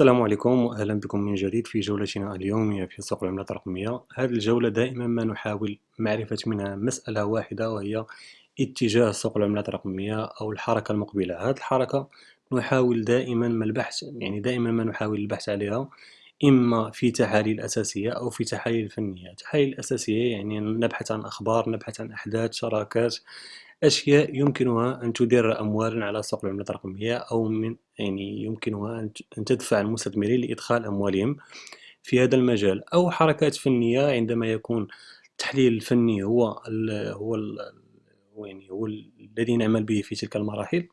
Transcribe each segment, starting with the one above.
السلام عليكم وأهلا بكم من جديد في جولتنا اليومية في سوق العملات الرقمية. هذه الجولة دائما ما نحاول معرفة منها مسألة واحدة وهي اتجاه سوق العملات الرقمية أو الحركة المقبلة. هذه الحركة نحاول دائما ما البحث يعني دائما ما نحاول البحث عليها إما في تحاليل أساسية أو في تحاليل فنية. التحاليل الأساسية يعني نبحث عن أخبار نبحث عن أحداث شراكات أشياء يمكنها أن تدر أموالا على سوق العملات الرقمية أو من يعني يمكنها أن تدفع المستثمرين لإدخال أموالهم في هذا المجال. أو حركات فنية عندما يكون التحليل الفني هو ال هو ال يعني هو الذي نعمل به في تلك المراحل.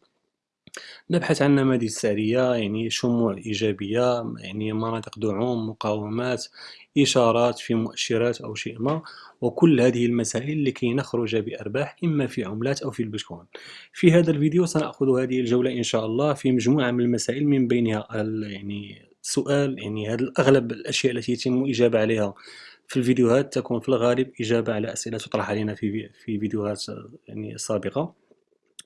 نبحث عن نماذج سعرية يعني شموع إيجابية يعني مناطق دعوم مقاومات إشارات في مؤشرات أو شيء ما. وكل هذه المسائل لكي نخرج بأرباح إما في عملات أو في البيتكوين في هذا الفيديو سنأخذ هذه الجولة إن شاء الله في مجموعة من المسائل من بينها يعني سؤال يعني هذا أغلب الأشياء التي يتم الإجابة عليها في الفيديوهات تكون في الغالب إجابة على أسئلة تطرح علينا في في فيديوهات يعني سابقة.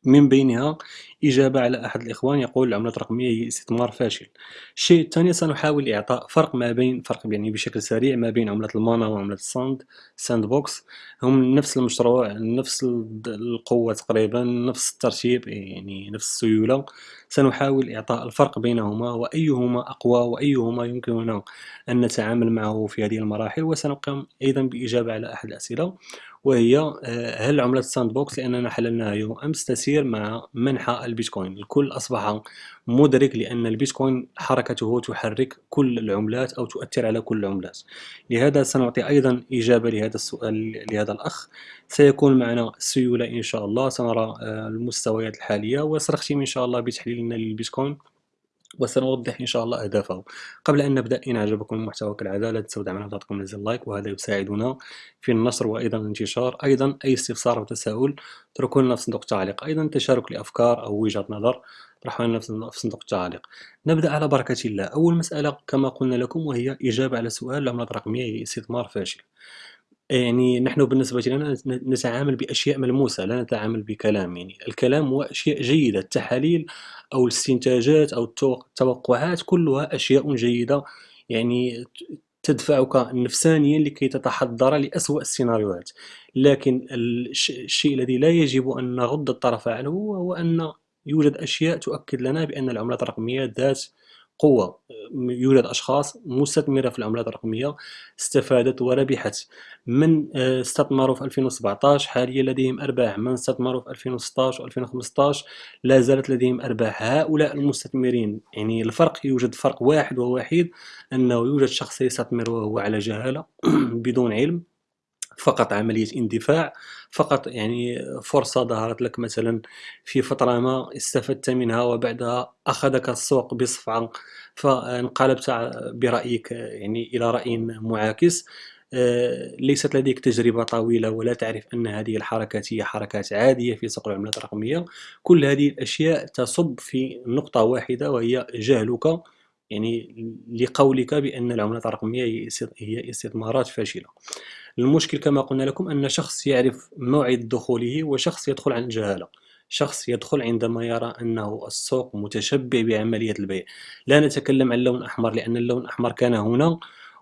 من بينها إجابة على أحد الإخوان يقول العملات الرقمية هي استثمار فاشل. الشيء الثاني سنحاول إعطاء فرق ما بين فرق يعني بشكل سريع ما بين عملة المانا وعملة الساند Sandbox هم نفس المشروع نفس القوة تقريبا نفس الترتيب يعني نفس السيولة. سنحاول إعطاء الفرق بينهما وأيهما أقوى وأيهما يمكننا أن نتعامل معه في هذه المراحل. وسنقوم أيضا بإجابة على أحد الأسئلة. وهي آه، هل عملة Sandbox لأننا حللناها يوم أمس تسير مع منحى البيتكوين. الكل أصبح مدرك لأن البيتكوين حركته تحرك كل العملات أو تؤثر على كل العملات. لهذا سنعطي أيضا إجابة لهذا السؤال لهذا الأخ. سيكون معنا السيولة إن شاء الله. سنرى آه، المستويات الحالية. وسنختم إن شاء الله بتحليلنا للبيتكوين. وسنوضح إن شاء الله أهدافه. قبل أن نبدأ إن أعجبكم المحتوى كالعادة لا تنسوا دعمنا بضغطكم زر لايك وهذا يساعدنا في النشر وأيضا الانتشار. أيضا أي استفسار أو تساؤل اتركوا لنا في صندوق التعليق. أيضا تشارك لأفكار أو وجهة نظر طرحوا لنا في صندوق التعليق. نبدأ على بركة الله. أول مسألة كما قلنا لكم وهي إجابة على سؤال العملات الرقمية هي استثمار فاشل. يعني نحن بالنسبة لنا نتعامل بأشياء ملموسة لا نتعامل بكلام يعني. الكلام هو أشياء جيدة التحاليل أو الاستنتاجات أو التوقعات كلها أشياء جيدة يعني تدفعك نفسانيا لكي تتحضر لأسوأ السيناريوهات. لكن الشيء الذي لا يجب أن نغض الطرف عنه هو أن يوجد أشياء تؤكد لنا بأن العملات الرقمية ذات قوة يوجد أشخاص مستثمرة في العملات الرقمية استفادت وربحت من آه، استثمروا في 2017 حاليا لديهم أرباح. من استثمروا في 2016 و 2015 لا زالت لديهم أرباح. هؤلاء المستثمرين يعني الفرق يوجد فرق واحد ووحيد أنه يوجد شخص يستثمر وهو على جهالة بدون علم. فقط عملية اندفاع فقط يعني فرصة ظهرت لك مثلا في فترة ما استفدت منها وبعدها أخذك السوق بصفعة فانقلبت برأيك يعني إلى رأي معاكس. آه، ليست لديك تجربة طويلة ولا تعرف أن هذه الحركات هي حركات عادية في سوق العملات الرقمية. كل هذه الأشياء تصب في نقطة واحدة وهي جهلك. يعني لقولك بأن العملات الرقمية هي استثمارات فاشلة. المشكل كما قلنا لكم أن شخص يعرف موعد دخوله وشخص يدخل عن جهالة. شخص يدخل عندما يرى أنه السوق متشبع بعملية البيع. لا نتكلم عن اللون الأحمر لأن اللون الأحمر كان هنا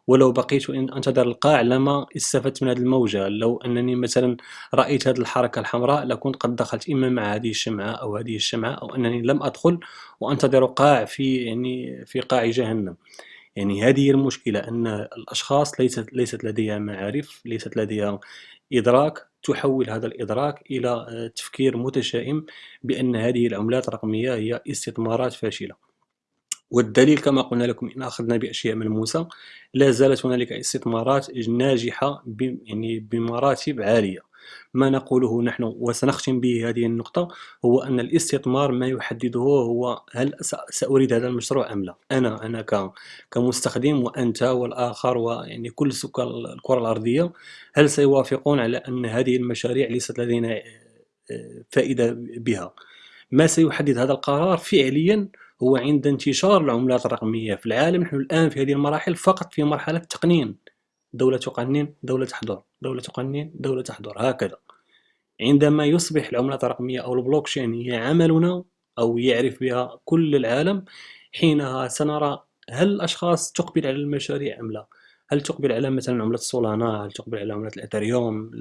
ولو بقيت أنتظر القاع لما استفدت من هذه الموجة. لو أنني مثلا رأيت هذه الحركة الحمراء لكنت قد دخلت إما مع هذه الشمعة أو هذه الشمعة أو أنني لم أدخل وأنتظر قاع في يعني في قاع جهنم. يعني هذه المشكلة أن الأشخاص ليست ليست لديها معارف ليست لديها إدراك تحول هذا الإدراك إلى تفكير متشائم بأن هذه العملات الرقمية هي استثمارات فاشلة. والدليل كما قلنا لكم إن أخذنا بأشياء ملموسة لا زالت هنالك استثمارات ناجحة يعني بمراتب عالية. ما نقوله نحن وسنختم به هذه النقطة هو أن الاستثمار ما يحدده هو هل سأريد هذا المشروع أم لا؟ أنا أنا كمستخدم وأنت والآخر ويعني كل سكان الكرة الأرضية هل سيوافقون على أن هذه المشاريع ليست لدينا آه، فائدة بها؟ ما سيحدد هذا القرار فعليا هو عند انتشار العملات الرقمية في العالم نحن الآن في هذه المراحل فقط في مرحلة تقنين. دولة تقنن دولة تحضر دولة تقنن دولة تحضر هكذا. عندما يصبح العملات الرقمية أو البلوكشين هي عملنا أو يعرف بها كل العالم حينها سنرى هل الأشخاص تقبل على المشاريع أم لا؟ هل تقبل على مثلا عملة Solana هل تقبل على عملة الإثريوم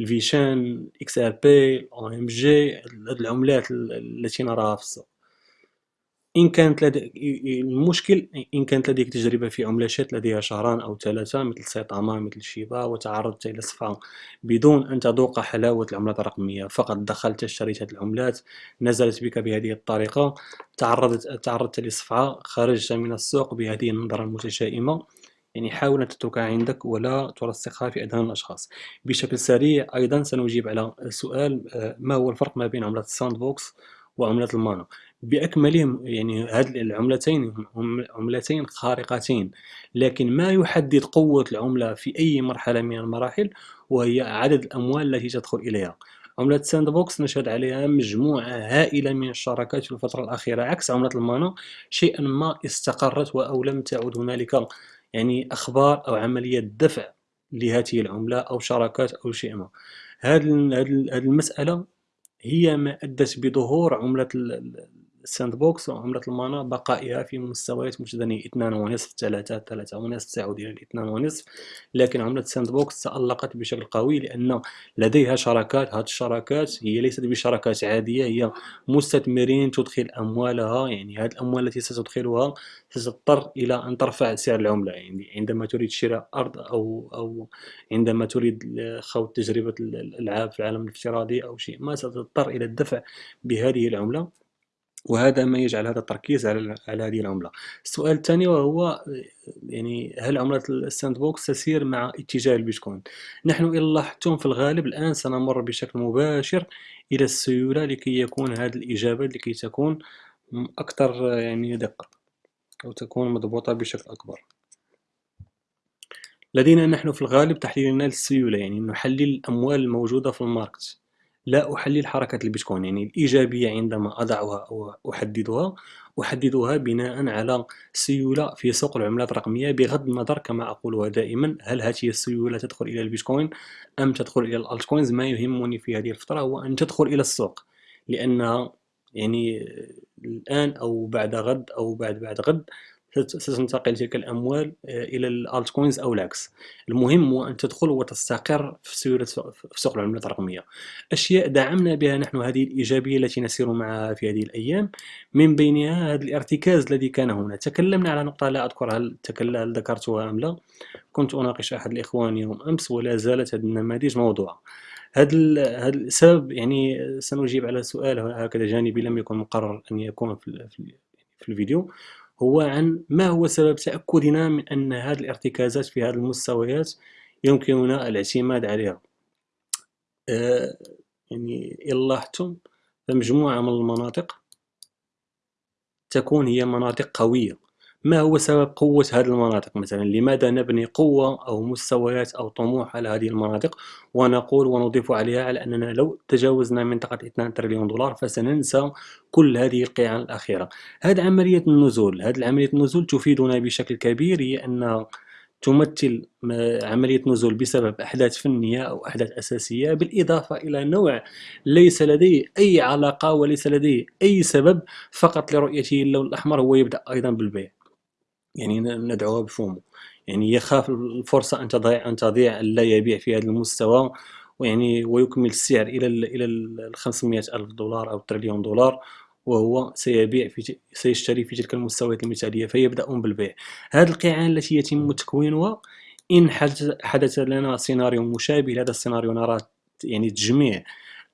ال VeChain XRP OMG؟ العملات التي نراها في السوق. إن كانت لديك المشكل إن كانت لديك تجربة في عملات لديها شهران أو ثلاثة مثل Saitama مثل Shiba وتعرضت إلى صفعة بدون أن تذوق حلاوة العملات الرقمية. فقط دخلت اشتريت هذه العملات نزلت بك بهذه الطريقة تعرضت تعرضت لصفعة خرجت من السوق بهذه النظرة المتشائمة. يعني حاول أن تتركها عندك ولا ترسخها في أذهان الأشخاص. بشكل سريع أيضا سنجيب على سؤال آه، ما هو الفرق ما بين عملة ال Sandbox وعملة ال MANA بأكملهم يعني هذه العملتين هم عملتين خارقتين لكن ما يحدد قوة العملة في أي مرحلة من المراحل وهي عدد الأموال التي تدخل إليها. عملة Sandbox نشهد عليها مجموعة هائلة من الشراكات في الفترة الأخيرة عكس عملة ال MANA شيئا ما استقرت أو لم تعد هنالك يعني أخبار أو عملية دفع لهذه العملة أو شراكات أو شيء ما. هذه المسألة هي ما أدت بظهور عملة ال Sandbox وعملة ال MANA بقائها في مستويات ونصف ثلاثة ثلاثة ونصف تعود إلى الاثنان ونصف لكن عملة ال Sandbox تألقت بشكل قوي لأن لديها شراكات. هذه الشراكات هي ليست بشراكات عادية هي مستثمرين تدخل أموالها يعني هذه الأموال التي ستدخلها ستضطر إلى أن ترفع سعر العملة. يعني عندما تريد شراء أرض أو أو عندما تريد خوض تجربة الألعاب في العالم الافتراضي أو شيء ما ستضطر إلى الدفع بهذه العملة. وهذا ما يجعل هذا التركيز على على هذه العملة. السؤال الثاني وهو يعني هل عملة ال Sandbox تسير مع اتجاه البيتكوين؟ نحن إن لاحظتم في الغالب الآن سنمر بشكل مباشر إلى السيولة لكي يكون هذه الإجابة لكي تكون أكثر يعني دقة أو تكون مضبوطة بشكل أكبر. لدينا نحن في الغالب تحليلنا للسيولة يعني نحلل الأموال الموجودة في ال market. لا أحلل حركة البيتكوين يعني الإيجابية عندما أضعها أو أحددها أحددها بناء على سيولة في سوق العملات الرقمية بغض النظر كما أقولها دائما هل هذه السيولة تدخل إلى البيتكوين أم تدخل إلى ال altcoins ما يهمني في هذه الفترة هو أن تدخل إلى السوق لأنها يعني الآن أو بعد غد أو بعد بعد غد ستنتقل تلك الأموال آه، إلى ال altcoins أو العكس. المهم هو أن تدخل وتستقر في سيولة في سوق العملات الرقمية. أشياء دعمنا بها نحن هذه الإيجابية التي نسير معها في هذه الأيام. من بينها هذا الارتكاز الذي كان هنا. تكلمنا على نقطة لا أذكر هل, هل ذكرتها أم لا. كنت أناقش أحد الإخوان يوم أمس ولا زالت هذه النماذج موضوعة. هذا هذا السبب يعني سنجيب على سؤال هكذا جانبي لم يكن مقرر أن يكون في, في الفيديو. هو عن ما هو سبب تأكدنا من أن هذه الارتكازات في هذه المستويات يمكننا الاعتماد عليها. آه يعني إن لاحظتم فمجموعة من المناطق تكون هي مناطق قوية. ما هو سبب قوة هذه المناطق مثلا؟ لماذا نبني قوة أو مستويات أو طموح على هذه المناطق؟ ونقول ونضيف عليها على أننا لو تجاوزنا منطقة 2 تريليون دولار فسننسى كل هذه القيعان الأخيرة. هذه عملية النزول. هذه عملية النزول تفيدنا بشكل كبير هي أن تمثل عملية نزول بسبب أحداث فنية أو أحداث أساسية بالإضافة إلى نوع ليس لديه أي علاقة وليس لديه أي سبب فقط لرؤيته اللون الأحمر هو يبدأ أيضا بالبيع. يعني ندعوها بفومو. يعني يخاف الفرصة أن تضيع أن تضيع لا يبيع في هذا المستوى ويعني ويكمل السعر إلى ال إلى ال 500 ألف دولار أو تريليون دولار وهو سيبيع في سيشتري في تلك المستويات المثالية فيبدأون بالبيع. هذه القيعان التي يتم تكوينها إن حدث لنا سيناريو مشابه لهذا السيناريو نرى يعني تجميع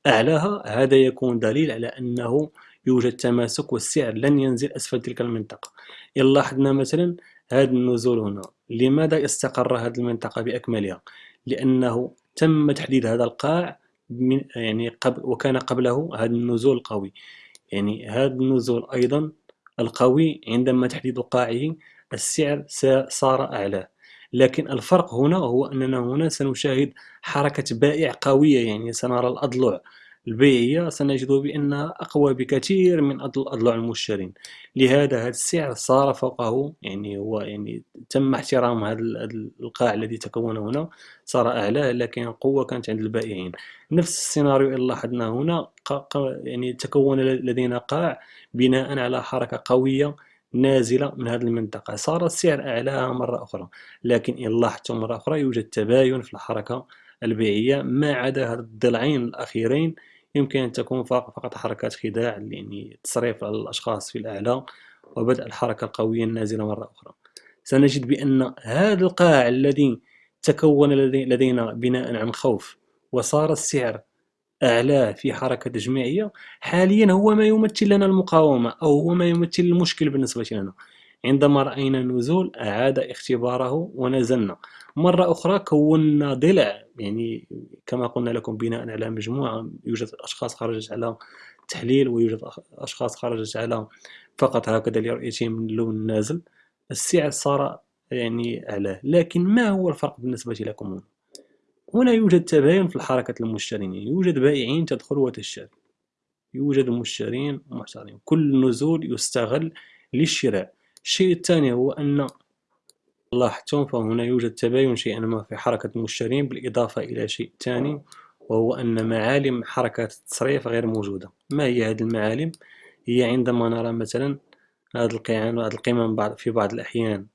أعلاها هذا يكون دليل على أنه يوجد تماسك والسعر لن ينزل أسفل تلك المنطقة. إن لاحظنا مثلا هذا النزول هنا. لماذا استقر هذه المنطقة بأكملها؟ لأنه تم تحديد هذا القاع من يعني قبل وكان قبله هذا النزول القوي يعني هذا النزول أيضا القوي عندما تحديد قاعه السعر صار أعلى. لكن الفرق هنا هو أننا هنا سنشاهد حركة بائع قوية يعني سنرى الأضلع. البيعية سنجد بأنها أقوى بكثير من أضلاع المشترين. لهذا هذا السعر صار فوقه يعني هو يعني تم احترام هذا القاع الذي تكون هنا صار أعلى لكن القوة كانت عند البائعين. نفس السيناريو اللي لاحظناه هنا يعني تكون لدينا قاع بناء على حركة قوية نازلة من هذه المنطقة. صار السعر أعلاها مرة أخرى لكن إن لاحظتم مرة أخرى يوجد تباين في الحركة البيعية ما عدا هذا الضلعين الأخيرين يمكن أن تكون فقط حركات خداع يعني تصريف الأشخاص في الأعلى وبدء الحركة القوية النازلة مرة أخرى. سنجد بأن هذا القاع الذي تكون لدينا بناء عن خوف وصار السعر أعلاه في حركة تجميعية حاليا هو ما يمثل لنا المقاومة أو هو ما يمثل المشكل بالنسبة لنا. عندما رأينا النزول أعاد اختباره ونزلنا. مرة أخرى كونا ضلع يعني كما قلنا لكم بناء على مجموعة يوجد أشخاص خرجت على تحليل ويوجد أشخاص خرجت على فقط هكذا لرؤيتهم من اللون النازل. السعر صار يعني أعلاه لكن ما هو الفرق بالنسبة لكم؟ هنا يوجد تباين في الحركة المشترين. يوجد بائعين تدخل وتشتري. يوجد مشترين ومحترين كل نزول يستغل للشراء. الشيء الثاني هو أن لاحظتم فهنا يوجد تباين شيئا ما في حركة المشترين بالإضافة إلى شيء ثاني وهو أن معالم حركة التصريف غير موجودة. ما هي هذه المعالم؟ هي عندما نرى مثلا هذا القيعان وهذه القمم في بعض الأحيان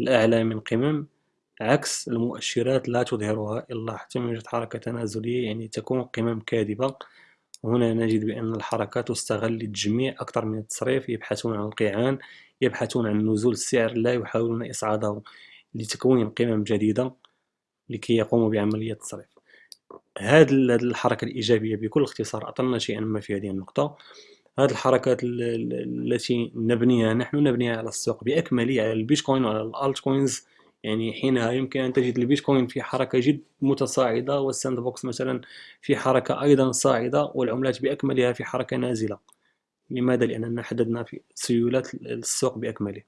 الأعلى من قمم عكس المؤشرات لا تظهرها. إلا حتى يوجد حركة تنازلية يعني تكون قمم كاذبة. هنا نجد بأن الحركة تستغل للتجميع أكثر من التصريف يبحثون عن القيعان يبحثون عن نزول السعر لا يحاولون إصعاده لتكوين قمم جديدة لكي يقوموا بعملية التصريف هذه الحركة الإيجابية بكل اختصار أطلنا شيئا ما في هذه النقطة. هذه الحركات التي نبنيها نحن نبنيها على السوق بأكمله على البيتكوين وعلى ال altcoins يعني حينها يمكن أن تجد البيتكوين في حركة جد متصاعدة وال Sandbox مثلا في حركة أيضا صاعدة والعملات بأكملها في حركة نازلة. لماذا؟ لأننا حددنا في سيولات السوق بأكمله.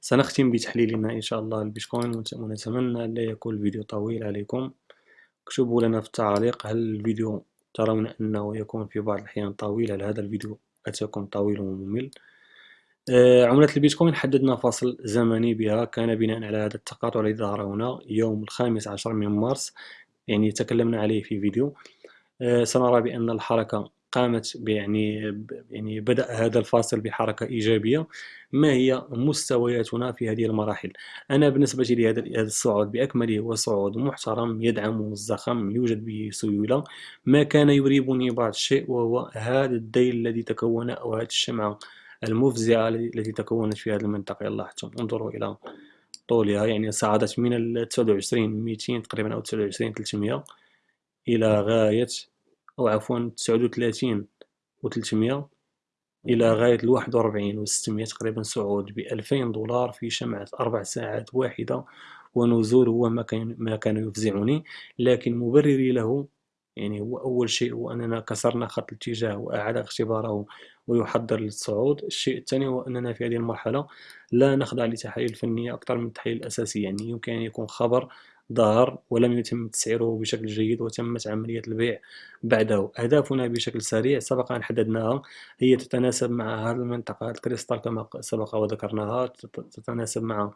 سنختم بتحليلنا إن شاء الله البيتكوين ونتمنى لا يكون الفيديو طويل عليكم. اكتبوا لنا في التعليق هل الفيديو ترون أنه يكون في بعض الأحيان طويل هل هذا الفيديو أتاكم طويل وممل؟ عملة البيتكوين حددنا فاصل زمني بها. كان بناء على هذا التقاطع الذي ظهر هنا يوم الخامس عشر من مارس يعني تكلمنا عليه في فيديو. آه، سنرى بأن الحركة قامت يعني يعني بدأ هذا الفاصل بحركة إيجابية. ما هي مستوياتنا في هذه المراحل؟ أنا بالنسبة لي هذا الصعود بأكمله هو صعود محترم يدعم الزخم يوجد به سيولة. ما كان يريبني بعض الشيء وهو هذا الديل الذي تكون أو هذه الشمعة. المفزعة التي تكونت في هذه المنطقة. لاحظتم انظروا إلى طولها. يعني صعدت من ال 29 200 تقريبا أو 29 300 إلى غاية أو عفوا تسعود وثلاثين وتلتمية إلى غاية الواحد وربعين وستمية تقريبا صعود بألفين دولار في شمعة أربع ساعات واحدة. ونزول هو ما كان, ما كان يفزعني. لكن مبرري له يعني هو أول شيء هو أننا كسرنا خط الاتجاه وأعاد اختباره ويحضر للصعود. الشيء الثاني هو أننا في هذه المرحلة لا نخضع لتحاليل فنية أكثر من التحاليل الأساسية يعني يمكن أن يكون خبر ظهر ولم يتم تسعيره بشكل جيد وتمت عملية البيع بعده. أهدافنا بشكل سريع سبق أن حددناها هي تتناسب مع هذه المنطقة. الكريستال كما سبق وذكرناها تتناسب مع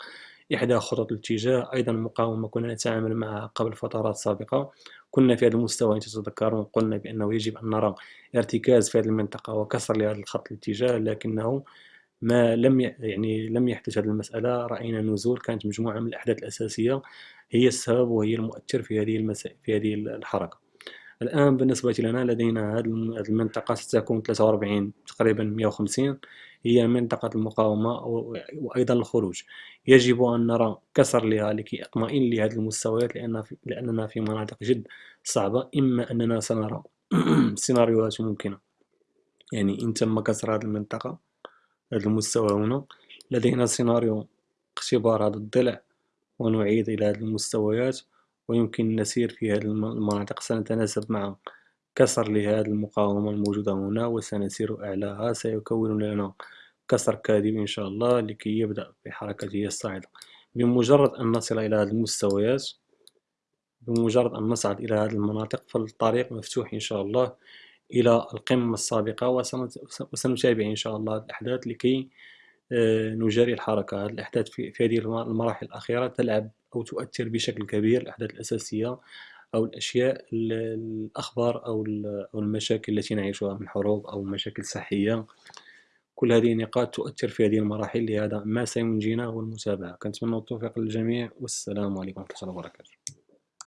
إحدى خطط الاتجاه. أيضا مقاومة كنا نتعامل معها قبل فترات سابقة. كنا في هذا المستوى إن تتذكرون قلنا بأنه يجب أن نرى ارتكاز في هذه المنطقة وكسر لهذا الخط الاتجاه لكنه ما لم يعني لم يحدث هذه المسألة رأينا نزول كانت مجموعة من الأحداث الأساسية هي السبب وهي المؤثر في هذه المسائل في هذه الحركة. الآن بالنسبة لنا لدينا هذه المنطقة ستكون 43 تقريبا 150 هي منطقة المقاومة وأيضا الخروج. يجب أن نرى كسر لها لكي أطمئن لهذه المستويات لأن في لأننا في مناطق جد صعبة إما أننا سنرى سيناريوهات ممكنة. يعني إن تم كسر هذه المنطقة هذا المستوى هنا. لدينا سيناريو اختبار هذا الضلع ونعيد إلى هذه المستويات ويمكن نسير في هذه المناطق. سنتناسب مع كسر لهذه المقاومة الموجودة هنا وسنسير أعلاها. سيكون لنا كسر كاذب إن شاء الله لكي يبدأ بحركته الصاعدة. بمجرد أن نصل إلى هذه المستويات بمجرد أن نصعد إلى هذه المناطق فالطريق مفتوح إن شاء الله. إلى القمة السابقة وسنتابع إن شاء الله الأحداث لكي آه، نجاري الحركة. هذه الأحداث في هذه المراحل الأخيرة تلعب أو تؤثر بشكل كبير الأحداث الأساسية أو الأشياء الأخبار أو المشاكل التي نعيشها من حروب أو مشاكل صحية. كل هذه النقاط تؤثر في هذه المراحل لهذا ما سينجينا هو المتابعة. كنتمنى التوفيق للجميع والسلام عليكم ورحمة الله وبركاته.